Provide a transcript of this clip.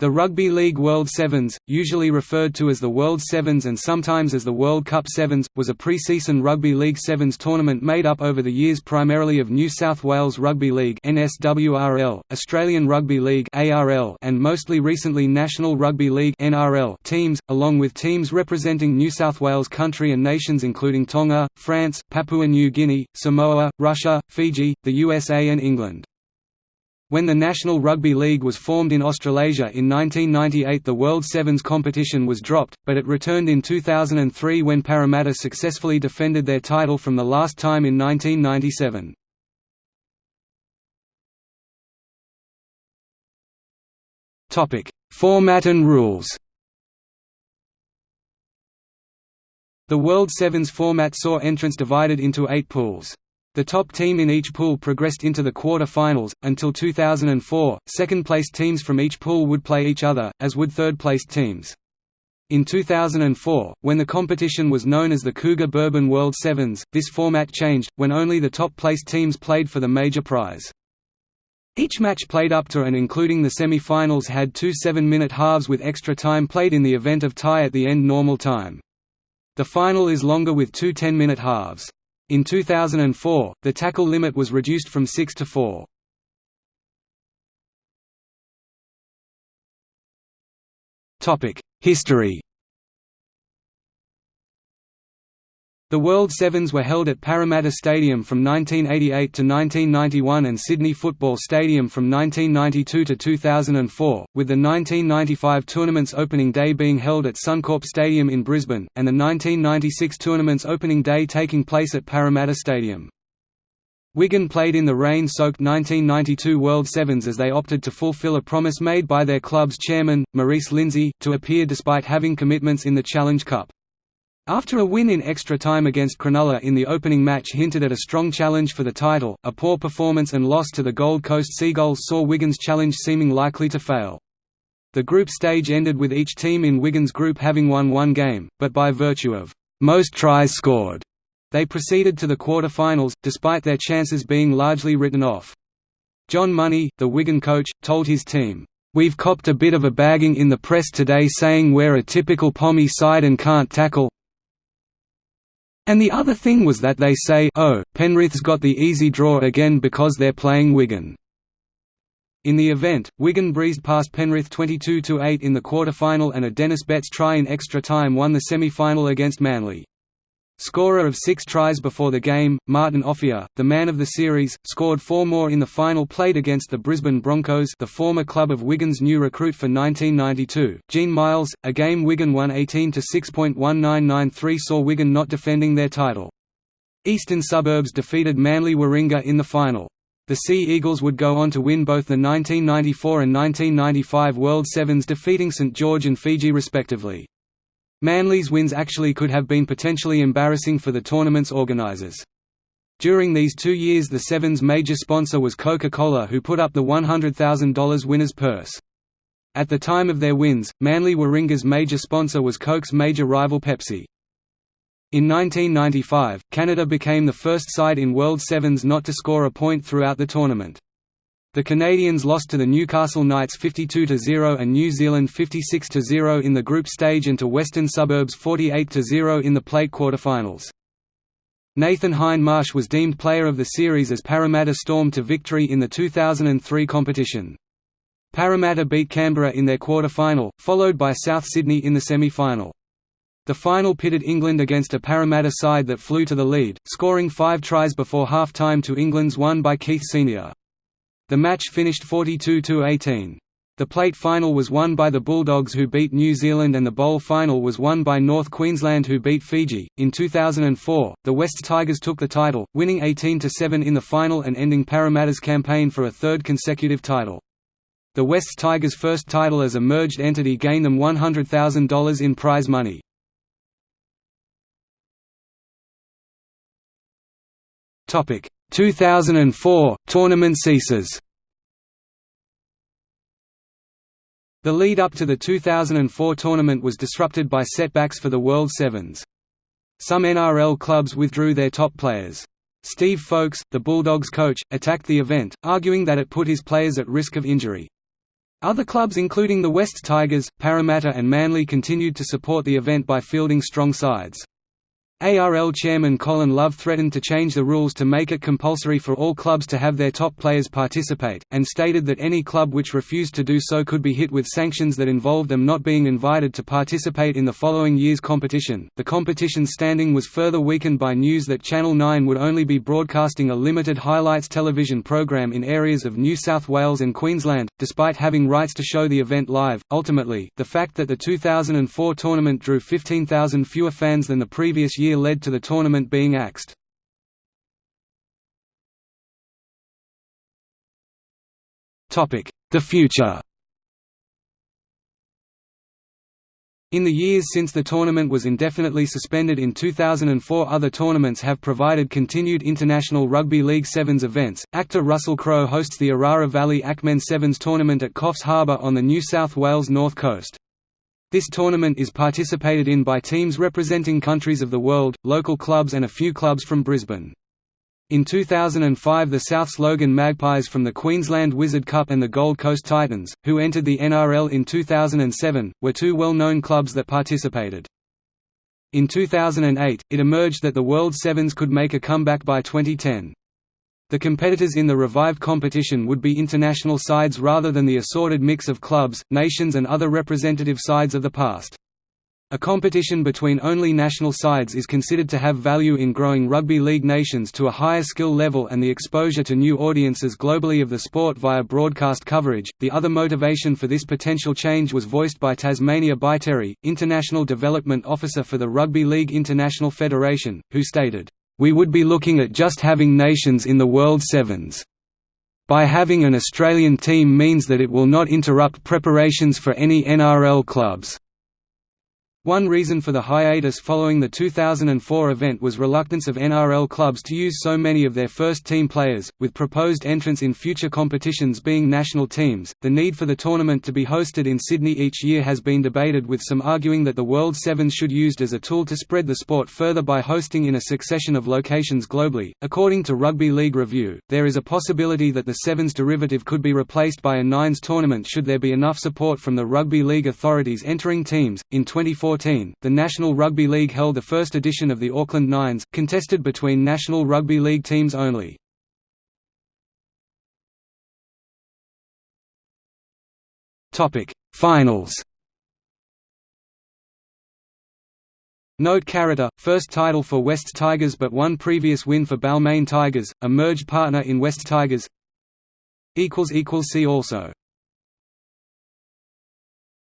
The Rugby League World Sevens, usually referred to as the World Sevens and sometimes as the World Cup Sevens, was a pre-season Rugby League Sevens tournament made up over the years primarily of New South Wales Rugby League (NSWRL), Australian Rugby League (ARL), and mostly recently National Rugby League (NRL) teams, along with teams representing New South Wales country and nations including Tonga, France, Papua New Guinea, Samoa, Russia, Fiji, the USA and England. When the National Rugby League was formed in Australasia in 1998 the World Sevens competition was dropped, but it returned in 2003 when Parramatta successfully defended their title from the last time in 1997. Format and rules The World Sevens format saw entrants divided into eight pools. The top team in each pool progressed into the quarter-finals. Until 2004, second-placed teams from each pool would play each other, as would third-placed teams. In 2004, when the competition was known as the Cougar Bourbon World Sevens, this format changed, when only the top-placed teams played for the major prize. Each match played up to and including the semi-finals had two seven-minute halves with extra time played in the event of tie at the end normal time. The final is longer with two 10-minute halves. In 2004, the tackle limit was reduced from 6 to 4. History The World Sevens were held at Parramatta Stadium from 1988 to 1991 and Sydney Football Stadium from 1992 to 2004, with the 1995 tournament's opening day being held at Suncorp Stadium in Brisbane, and the 1996 tournament's opening day taking place at Parramatta Stadium. Wigan played in the rain-soaked 1992 World Sevens as they opted to fulfil a promise made by their club's chairman, Maurice Lindsay, to appear despite having commitments in the Challenge Cup. After a win in extra time against Cronulla in the opening match hinted at a strong challenge for the title, a poor performance and loss to the Gold Coast Seagulls saw Wigan's challenge seeming likely to fail. The group stage ended with each team in Wigan's group having won one game, but by virtue of most tries scored, they proceeded to the quarter-finals, despite their chances being largely written off. John Monie, the Wigan coach, told his team, "'We've copped a bit of a bagging in the press today saying we're a typical pommy side and can't tackle, and the other thing was that they say oh, Penrith's got the easy draw again because they're playing Wigan. In the event, Wigan breezed past Penrith 22–8 in the quarter-final and a Dennis Betts try in extra time won the semi-final against Manly. Scorer of six tries before the game, Martin Offiah, the man of the series, scored four more in the final played against the Brisbane Broncos the former club of Wigan's new recruit for 1992, Gene Miles, a game Wigan won 18–6.1993 saw Wigan not defending their title. Eastern Suburbs defeated Manly Warringah in the final. The Sea Eagles would go on to win both the 1994 and 1995 World Sevens defeating St George and Fiji respectively. Manly's wins actually could have been potentially embarrassing for the tournament's organisers. During these two years the Sevens' major sponsor was Coca-Cola who put up the $100,000 winner's purse. At the time of their wins, Manly Warringah's major sponsor was Coke's major rival Pepsi. In 1995, Canada became the first side in World Sevens not to score a point throughout the tournament. The Canadians lost to the Newcastle Knights 52–0 and New Zealand 56–0 in the group stage and to Western Suburbs 48–0 in the plate quarterfinals. Nathan Hindmarsh was deemed player of the series as Parramatta stormed to victory in the 2003 competition. Parramatta beat Canberra in their quarter-final, followed by South Sydney in the semi-final. The final pitted England against a Parramatta side that flew to the lead, scoring five tries before half-time to England's one by Keith Senior. The match finished 42–18. The plate final was won by the Bulldogs who beat New Zealand and the bowl final was won by North Queensland who beat Fiji. In 2004, the West Tigers took the title, winning 18–7 in the final and ending Parramatta's campaign for a third consecutive title. The West Tigers' first title as a merged entity gained them $100,000 in prize money. Topic: 2004 tournament ceases. The lead up to the 2004 tournament was disrupted by setbacks for the World Sevens. Some NRL clubs withdrew their top players. Steve Folkes, the Bulldogs coach, attacked the event, arguing that it put his players at risk of injury. Other clubs including the West Tigers, Parramatta and Manly continued to support the event by fielding strong sides. ARL chairman Colin Love threatened to change the rules to make it compulsory for all clubs to have their top players participate, and stated that any club which refused to do so could be hit with sanctions that involved them not being invited to participate in the following year's competition. The competition's standing was further weakened by news that Channel 9 would only be broadcasting a limited highlights television program in areas of New South Wales and Queensland, despite having rights to show the event live. Ultimately, the fact that the 2004 tournament drew 15,000 fewer fans than the previous year year led to the tournament being axed. The future In the years since the tournament was indefinitely suspended in 2004 other tournaments have provided continued international Rugby League Sevens events. Actor Russell Crowe hosts the Orara Valley Axemen Sevens tournament at Coffs Harbour on the New South Wales north coast. This tournament is participated in by teams representing countries of the world, local clubs and a few clubs from Brisbane. In 2005 the Souths Logan Magpies from the Queensland Wizard Cup and the Gold Coast Titans, who entered the NRL in 2007, were two well-known clubs that participated. In 2008, it emerged that the World Sevens could make a comeback by 2010. The competitors in the revived competition would be international sides rather than the assorted mix of clubs, nations and other representative sides of the past. A competition between only national sides is considered to have value in growing rugby league nations to a higher skill level and the exposure to new audiences globally of the sport via broadcast coverage. The other motivation for this potential change was voiced by Tasmania Baitieri, International Development Officer for the Rugby League International Federation, who stated, we would be looking at just having nations in the World Sevens. By having an Australian team means that it will not interrupt preparations for any NRL clubs. One reason for the hiatus following the 2004 event was reluctance of NRL clubs to use so many of their first-team players, with proposed entrants in future competitions being national teams. The need for the tournament to be hosted in Sydney each year has been debated with some arguing that the World Sevens should used as a tool to spread the sport further by hosting in a succession of locations globally. According to Rugby League Review, there is a possibility that the Sevens derivative could be replaced by a Nines tournament should there be enough support from the Rugby League authorities entering teams. In 2014 2014, the National Rugby League held the first edition of the Auckland Nines, contested between National Rugby League teams only. Finals Note Karata, first title for West Tigers but one previous win for Balmain Tigers, a merged partner in West Tigers See also